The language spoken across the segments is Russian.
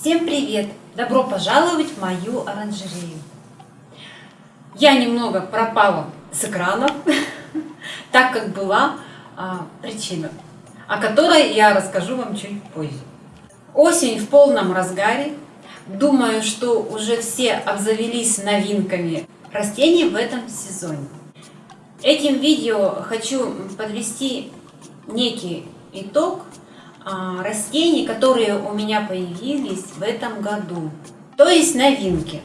Всем привет! Добро пожаловать в мою оранжерею. Я немного пропала с экранов, так как была а, причина, о которой я расскажу вам чуть позже. Осень в полном разгаре. Думаю, что уже все обзавелись новинками растений в этом сезоне. Этим видео хочу подвести некий итог растений, которые у меня появились в этом году. То есть новинки.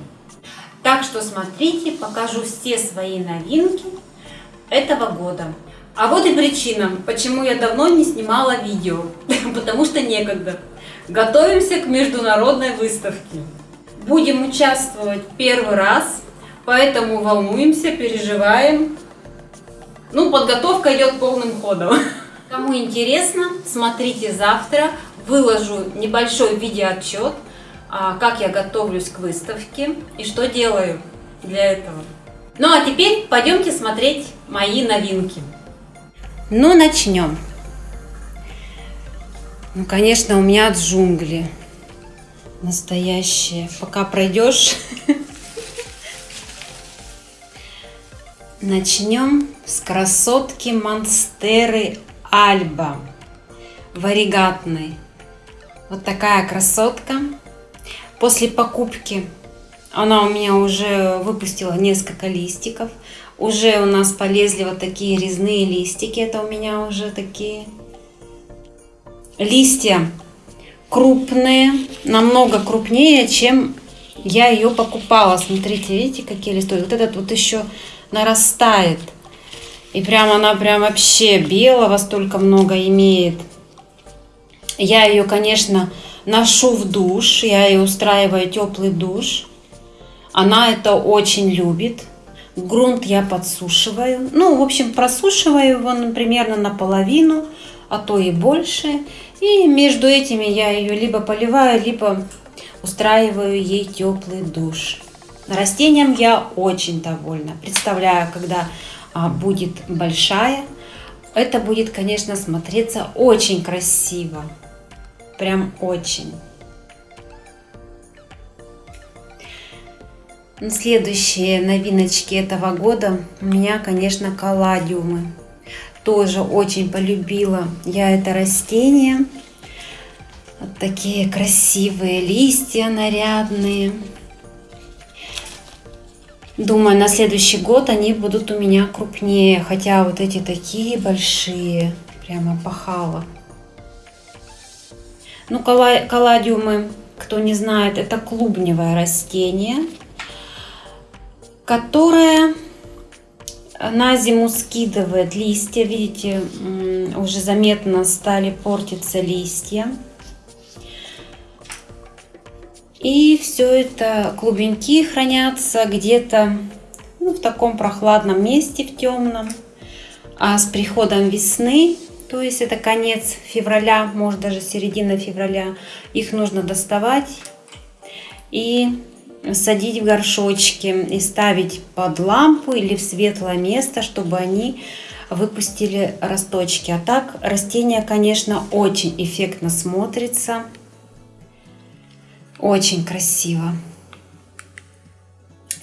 Так что смотрите, покажу все свои новинки этого года. А вот и причина, почему я давно не снимала видео. Потому что некогда. Готовимся к международной выставке. Будем участвовать первый раз, поэтому волнуемся, переживаем. Ну, подготовка идет полным ходом. Кому интересно, смотрите завтра. Выложу небольшой видеоотчет, а, как я готовлюсь к выставке и что делаю для этого. Ну а теперь пойдемте смотреть мои новинки. Ну, начнем. Ну, конечно, у меня джунгли настоящие. Пока пройдешь. Начнем с красотки Монстеры Альба варигатный. Вот такая красотка. После покупки она у меня уже выпустила несколько листиков. Уже у нас полезли вот такие резные листики. Это у меня уже такие листья крупные, намного крупнее, чем я ее покупала. Смотрите, видите, какие листочки. Вот этот вот еще нарастает. И прям она прям вообще белого столько много имеет. Я ее, конечно, ношу в душ. Я ее устраиваю теплый душ. Она это очень любит. Грунт я подсушиваю. Ну, в общем, просушиваю его ну, примерно наполовину, а то и больше. И между этими я ее либо поливаю, либо устраиваю ей теплый душ. Растением я очень довольна. Представляю, когда будет большая, это будет, конечно, смотреться очень красиво. Прям очень. Следующие новиночки этого года у меня, конечно, калладиумы. Тоже очень полюбила я это растение. Вот такие красивые листья нарядные. Думаю, на следующий год они будут у меня крупнее. Хотя вот эти такие большие. Прямо пахало. Ну, калладиумы, кто не знает, это клубневое растение, которое на зиму скидывает листья. Видите, уже заметно стали портиться листья. И все это клубеньки хранятся где-то ну, в таком прохладном месте, в темном. А с приходом весны, то есть это конец февраля, может даже середина февраля, их нужно доставать и садить в горшочки и ставить под лампу или в светлое место, чтобы они выпустили росточки. А так растение, конечно, очень эффектно смотрится. Очень красиво.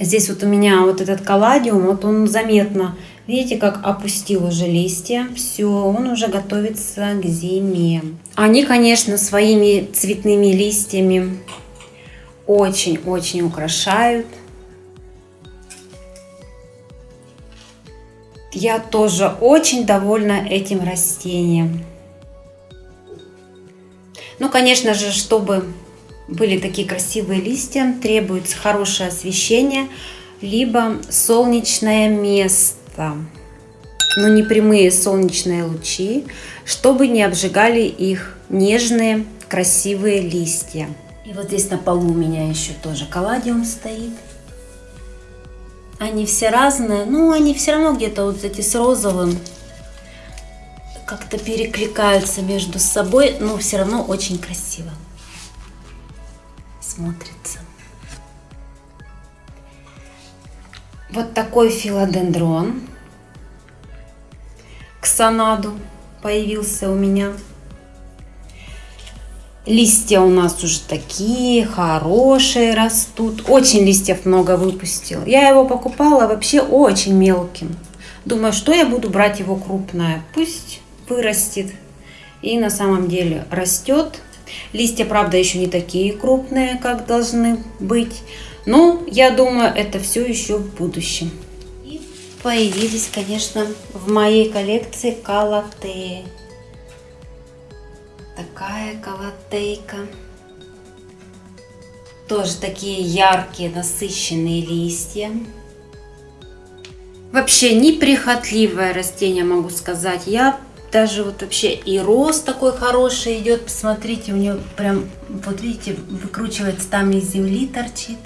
Здесь вот у меня вот этот калладиум, вот он заметно, видите, как опустил уже листья. Все, он уже готовится к зиме. Они, конечно, своими цветными листьями очень-очень украшают. Я тоже очень довольна этим растением. Ну, конечно же, чтобы были такие красивые листья, требуется хорошее освещение, либо солнечное место, но не прямые солнечные лучи, чтобы не обжигали их нежные красивые листья. И вот здесь на полу у меня еще тоже калладиум стоит. Они все разные, но они все равно где-то вот эти с розовым как-то перекликаются между собой, но все равно очень красиво смотрится. Вот такой филодендрон к санаду появился у меня. Листья у нас уже такие хорошие растут. Очень листьев много выпустил. Я его покупала вообще очень мелким. Думаю, что я буду брать его крупное. Пусть вырастет. И на самом деле растет. Листья, правда, еще не такие крупные, как должны быть. Но я думаю, это все еще в будущем. И появились, конечно, в моей коллекции калатеи такая колотейка. Тоже такие яркие, насыщенные листья. Вообще неприхотливое растение, могу сказать. Я даже вот вообще и рост такой хороший идет. Посмотрите, у нее прям, вот видите, выкручивается там из земли торчит.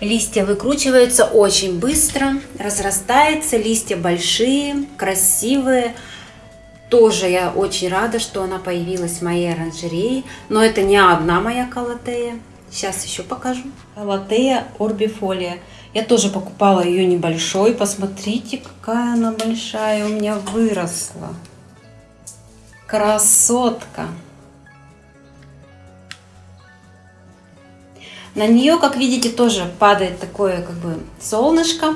Листья выкручиваются очень быстро, разрастается, листья большие, красивые. Тоже я очень рада, что она появилась в моей оранжерее. Но это не одна моя калатея. Сейчас еще покажу. Калатея орбифолия. Я тоже покупала ее небольшой. Посмотрите, какая она большая у меня выросла. Красотка. На нее, как видите, тоже падает такое как бы солнышко.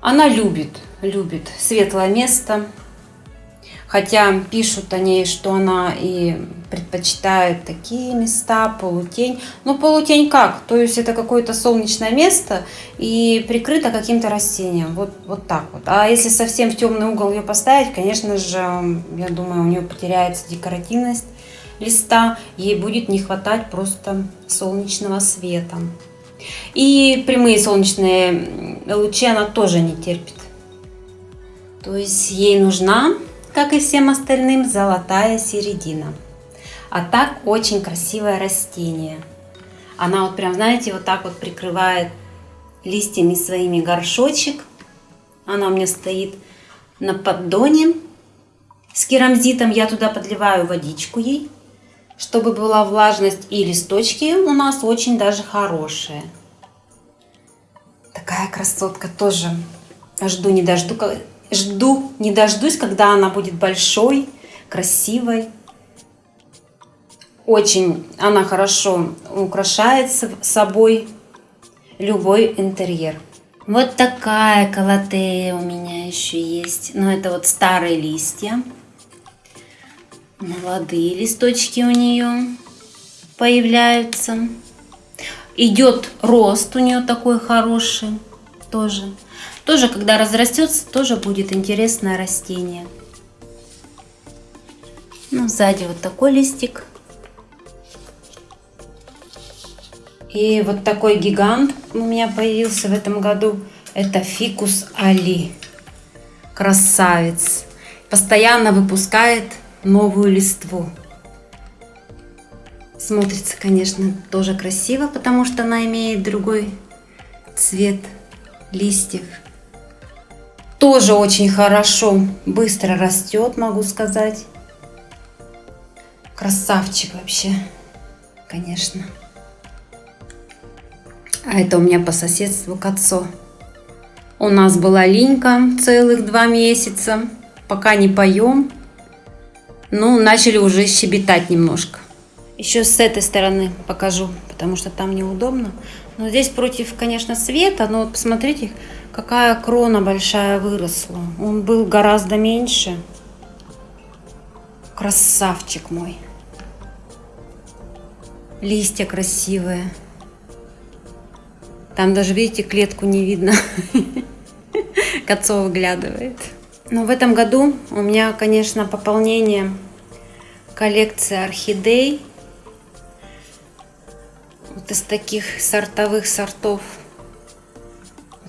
Она любит, любит светлое место. Хотя пишут о ней, что она и предпочитает такие места, полутень. Ну, полутень как? То есть это какое-то солнечное место и прикрыто каким-то растением. Вот, вот так вот. А если совсем в темный угол ее поставить, конечно же, я думаю, у нее потеряется декоративность листа. Ей будет не хватать просто солнечного света. И прямые солнечные лучи она тоже не терпит. То есть ей нужна как и всем остальным, золотая середина. А так очень красивое растение. Она вот прям, знаете, вот так вот прикрывает листьями своими горшочек. Она у меня стоит на поддоне с керамзитом. Я туда подливаю водичку ей, чтобы была влажность. И листочки у нас очень даже хорошие. Такая красотка тоже. Жду не дожду, Жду, не дождусь, когда она будет большой, красивой. Очень она хорошо украшает собой любой интерьер. Вот такая колотея у меня еще есть. Но это вот старые листья. Молодые листочки у нее появляются. Идет рост у нее такой хороший тоже. Тоже, когда разрастется, тоже будет интересное растение. Ну, сзади вот такой листик. И вот такой гигант у меня появился в этом году. Это фикус Али. Красавец. Постоянно выпускает новую листву. Смотрится, конечно, тоже красиво, потому что она имеет другой цвет листьев тоже очень хорошо, быстро растет, могу сказать. Красавчик вообще, конечно. А это у меня по соседству Кацо. У нас была линька целых два месяца, пока не поем. Ну, начали уже щебетать немножко. Еще с этой стороны покажу, потому что там неудобно. Но здесь против, конечно, света, но вот посмотрите, какая крона большая выросла. Он был гораздо меньше. Красавчик мой. Листья красивые. Там даже, видите, клетку не видно. Кольцо выглядывает. Но в этом году у меня, конечно, пополнение коллекции орхидей вот из таких сортовых сортов.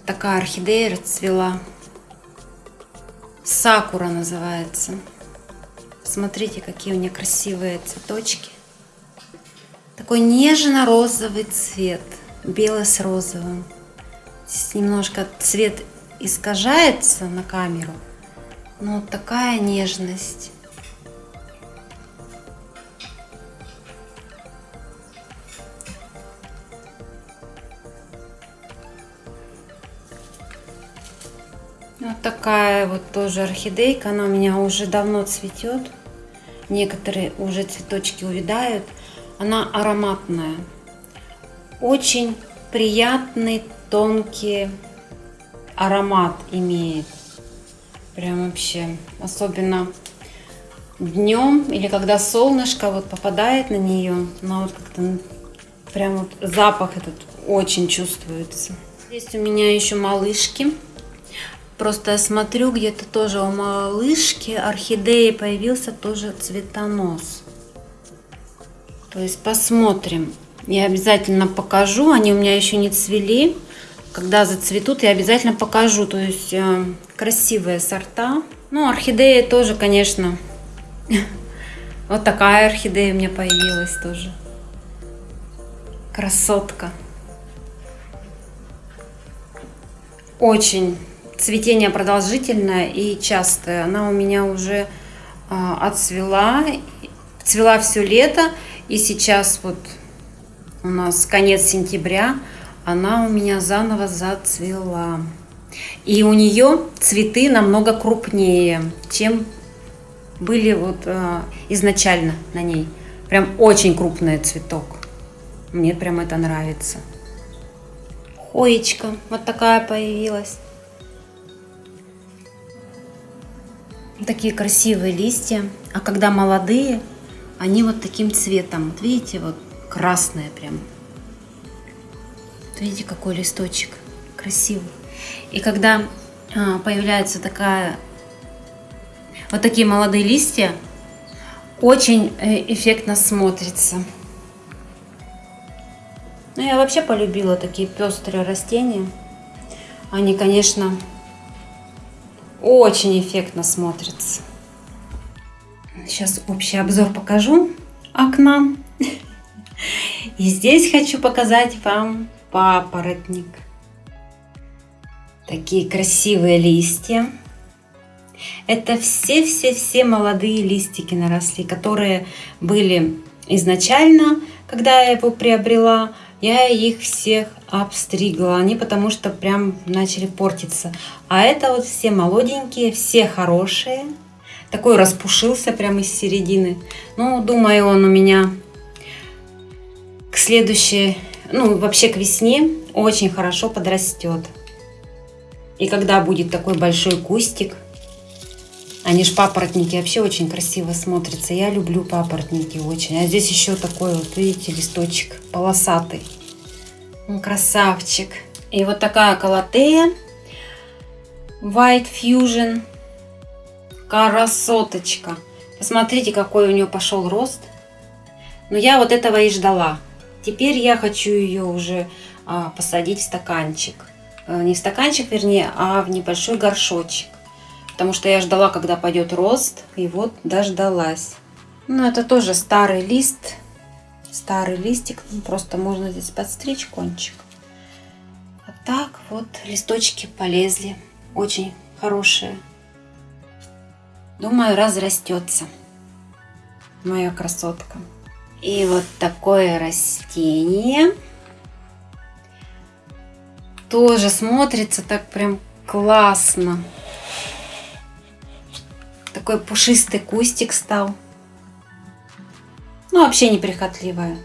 Такая орхидея расцвела. Сакура называется. Смотрите, какие у нее красивые цветочки. Такой нежно-розовый цвет. Белый с розовым. Здесь немножко цвет искажается на камеру. Но такая нежность. Такая вот тоже орхидейка. Она у меня уже давно цветет. некоторые уже цветочки увядают. Она ароматная. Очень приятный, тонкий аромат имеет. Прям вообще. Особенно днем или когда солнышко вот попадает на нее, она вот как-то прям вот запах этот очень чувствуется. Здесь у меня еще малышки. Просто я смотрю, где-то тоже у малышки орхидеи появился тоже цветонос. То есть посмотрим. Я обязательно покажу. Они у меня еще не цвели. Когда зацветут, я обязательно покажу. То есть э, красивые сорта. Ну, орхидеи тоже, конечно. Вот такая орхидея у меня появилась тоже. Красотка. Очень цветение продолжительное и частое. Она у меня уже а, отцвела, цвела все лето, и сейчас вот у нас конец сентября, она у меня заново зацвела. И у нее цветы намного крупнее, чем были вот а, изначально на ней. Прям очень крупный цветок. Мне прям это нравится. Хоечка вот такая появилась. Такие красивые листья. А когда молодые, они вот таким цветом. Вот видите, вот красные прям. Видите, какой листочек красивый. И когда а, появляется такая, вот такие молодые листья, очень э, эффектно смотрится. Ну, я вообще полюбила такие пестрые растения. Они, конечно, очень эффектно смотрятся. Сейчас общий обзор покажу окна. И здесь хочу показать вам папоротник. Такие красивые листья. Это все-все-все молодые листики наросли, которые были изначально, когда я его приобрела, я их всех обстригла. Они потому что прям начали портиться. А это вот все молоденькие, все хорошие. Такой распушился прямо из середины. Ну, думаю, он у меня к следующей, ну, вообще к весне очень хорошо подрастет. И когда будет такой большой кустик, они ж папоротники вообще очень красиво смотрятся. Я люблю папоротники очень. А здесь еще такой вот, видите, листочек полосатый. Красавчик. И вот такая колотея. White Fusion. Красоточка. Посмотрите, какой у нее пошел рост. Но я вот этого и ждала. Теперь я хочу ее уже а, посадить в стаканчик. А, не в стаканчик, вернее, а в небольшой горшочек. Потому что я ждала, когда пойдет рост. И вот дождалась. Ну, это тоже старый лист. Старый листик. Просто можно здесь подстричь кончик. А так вот листочки полезли. Очень хорошие. Думаю, разрастется моя красотка. И вот такое растение тоже смотрится так прям классно. Такой пушистый кустик стал. Ну, вообще неприхотливая.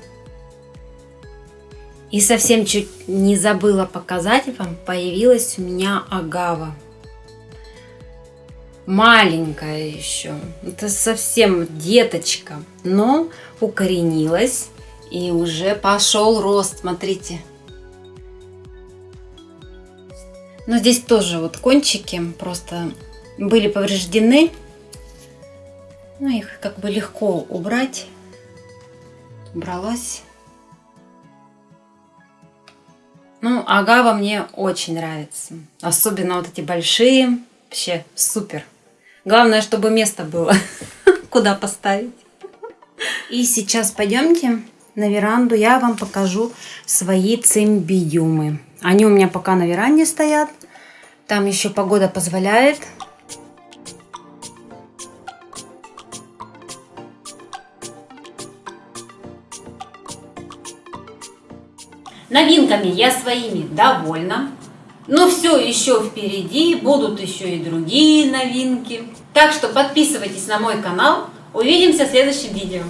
И совсем чуть не забыла показать вам, появилась у меня агава. Маленькая еще. Это совсем деточка. Но укоренилась и уже пошел рост, смотрите. Но здесь тоже вот кончики просто были повреждены. Ну, их как бы легко убрать. Убралась. Ну, агава мне очень нравится. Особенно вот эти большие. Вообще супер. Главное, чтобы место было, куда поставить. И сейчас пойдемте на веранду. Я вам покажу свои цимбидиумы. Они у меня пока на веранде стоят. Там еще погода позволяет. Новинками я своими довольна. Но все еще впереди, будут еще и другие новинки. Так что подписывайтесь на мой канал, Увидимся в следующем видео.